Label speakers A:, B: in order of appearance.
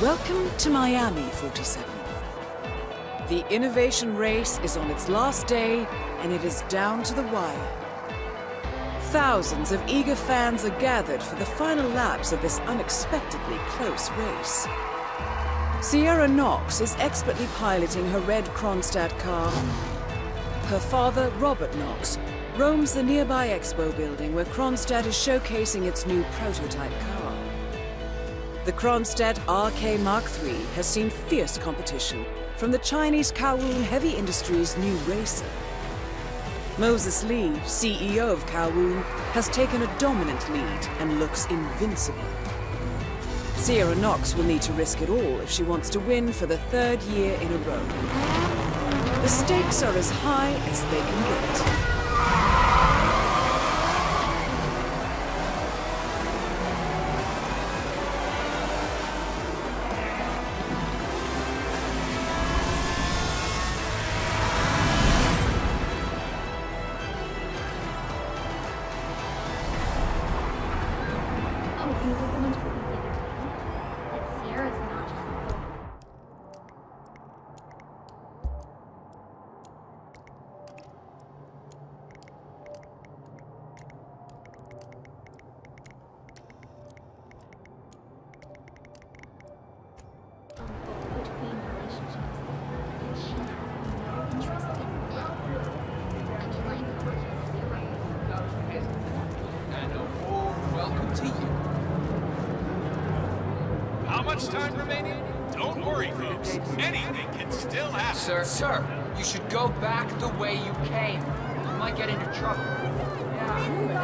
A: Welcome to Miami, 47. The innovation race is on its last day, and it is down to the wire. Thousands of eager fans are gathered for the final laps of this unexpectedly close race. Sierra Knox is expertly piloting her red Kronstadt car. Her father, Robert Knox, roams the nearby expo building where Kronstadt is showcasing its new prototype car. The Kronstadt RK Mark III has seen fierce competition from the Chinese Kowloon Heavy Industries new racer. Moses Lee, CEO of Kowloon, has taken a dominant lead and looks invincible. Sierra Knox will need to risk it all if she wants to win for the third year in a row. The stakes are as high as they can get.
B: How much time remaining? Don't worry, folks. Anything can still happen.
C: Sir, sir, you should go back the way you came. You might get into trouble. Yeah.